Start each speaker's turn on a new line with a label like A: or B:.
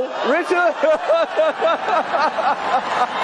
A: Richard.